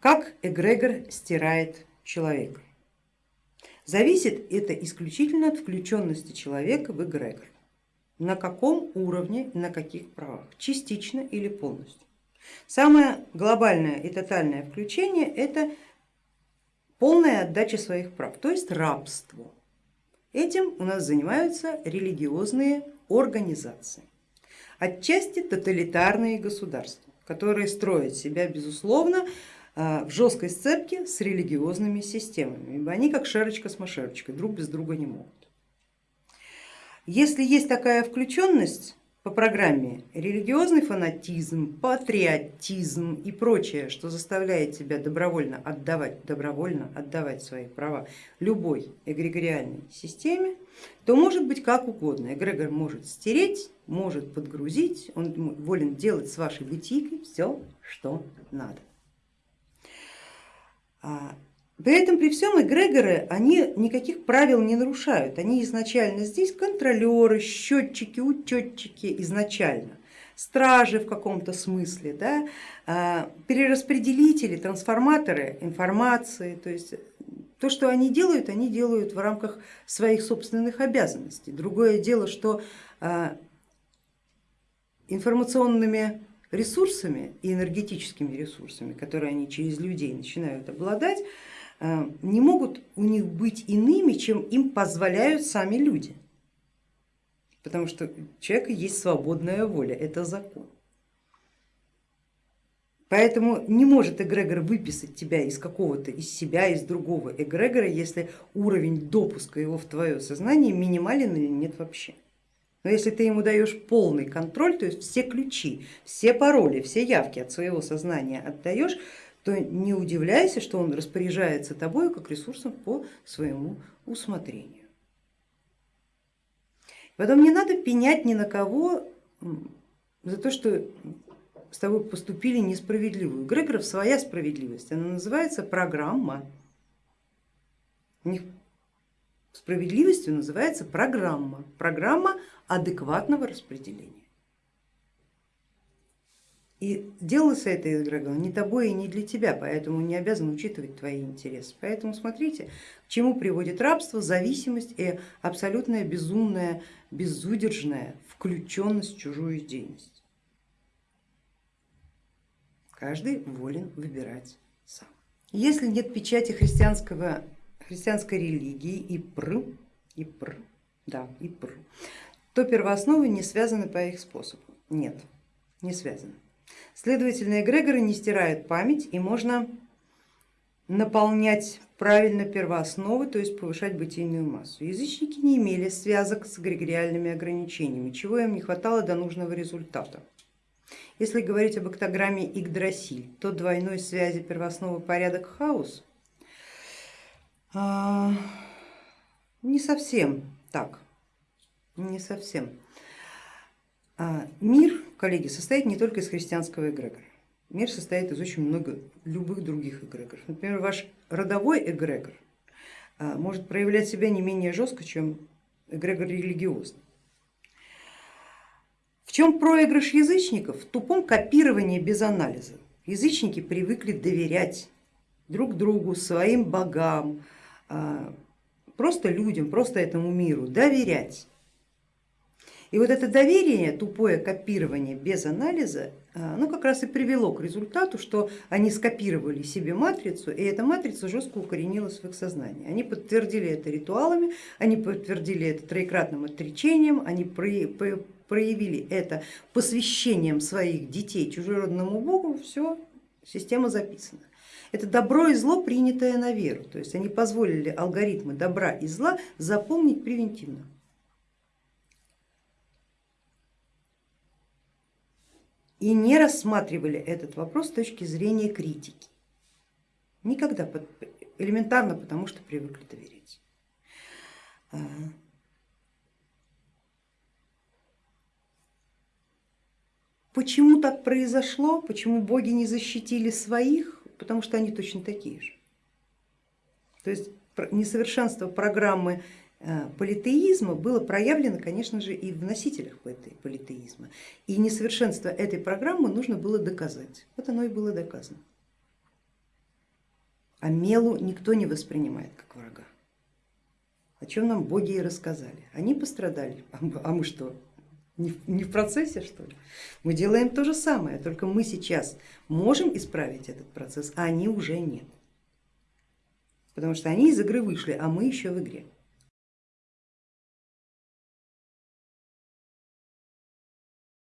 Как эгрегор стирает человека? Зависит это исключительно от включенности человека в эгрегор. На каком уровне на каких правах, частично или полностью. Самое глобальное и тотальное включение это полная отдача своих прав, то есть рабство. Этим у нас занимаются религиозные организации, отчасти тоталитарные государства, которые строят себя безусловно в жесткой сцепке с религиозными системами, ибо они как шарочка с машерочкой, друг без друга не могут. Если есть такая включенность, по программе религиозный фанатизм, патриотизм и прочее, что заставляет тебя добровольно отдавать, добровольно отдавать свои права любой эгрегориальной системе, то может быть как угодно. Эгрегор может стереть, может подгрузить, он волен делать с вашей бутикой все, что надо. А, при этом при всем эгрегоры, они никаких правил не нарушают, они изначально здесь контролеры, счетчики, учетчики изначально, стражи в каком-то смысле, да, а, перераспределители, трансформаторы информации, то есть то, что они делают, они делают в рамках своих собственных обязанностей. Другое дело, что а, информационными ресурсами и энергетическими ресурсами, которые они через людей начинают обладать, Э, не могут у них быть иными, чем им позволяют сами люди. Потому что у человека есть свободная воля, это закон. Поэтому не может эгрегор выписать тебя из какого-то, из себя, из другого эгрегора, если уровень допуска его в твое сознание минимален или нет вообще. Но если ты ему даешь полный контроль, то есть все ключи, все пароли, все явки от своего сознания отдаешь, то не удивляйся, что он распоряжается тобой как ресурсом по своему усмотрению. Потом не надо пенять ни на кого за то, что с тобой поступили несправедливо. У Грегоров своя справедливость, она называется программа. У них справедливостью называется программа, программа адекватного распределения. И делался это эгрегор не тобой и не для тебя, поэтому не обязан учитывать твои интересы. Поэтому смотрите, к чему приводит рабство, зависимость и абсолютная безумная, безудержная включенность в чужую деятельность. Каждый волен выбирать сам. Если нет печати христианского, христианской религии и пр, и пр, да, и пр, то первоосновы не связаны по их способу. Нет, не связаны. Следовательно, эгрегоры не стирают память и можно наполнять правильно первоосновы, то есть повышать бытийную массу. Язычники не имели связок с эгрегориальными ограничениями, чего им не хватало до нужного результата. Если говорить об октограмме Игдрасиль, то двойной связи первоосновы порядок хаос а, не совсем так, не совсем. А, мир коллеги, состоит не только из христианского эгрегора. Мир состоит из очень много любых других эгрегоров. Например, ваш родовой эгрегор а, может проявлять себя не менее жестко, чем эгрегор религиозный. В чем проигрыш язычников? В тупом копировании без анализа. Язычники привыкли доверять друг другу, своим богам, просто людям, просто этому миру, доверять. И вот это доверие, тупое копирование без анализа, ну как раз и привело к результату, что они скопировали себе матрицу, и эта матрица жестко укоренилась в их сознании. Они подтвердили это ритуалами, они подтвердили это троекратным отречением, они проявили это посвящением своих детей чужеродному богу, все, система записана. Это добро и зло, принятое на веру, то есть они позволили алгоритмы добра и зла запомнить превентивно. и не рассматривали этот вопрос с точки зрения критики. Никогда, элементарно потому, что привыкли доверять. Почему так произошло, почему боги не защитили своих, потому что они точно такие же. То есть несовершенство программы Э, политеизма было проявлено, конечно же, и в носителях политеизма. И несовершенство этой программы нужно было доказать. Вот оно и было доказано. А Мелу никто не воспринимает как врага. О чем нам боги и рассказали. Они пострадали, а мы что, не в процессе что ли? Мы делаем то же самое, только мы сейчас можем исправить этот процесс, а они уже нет. Потому что они из игры вышли, а мы еще в игре.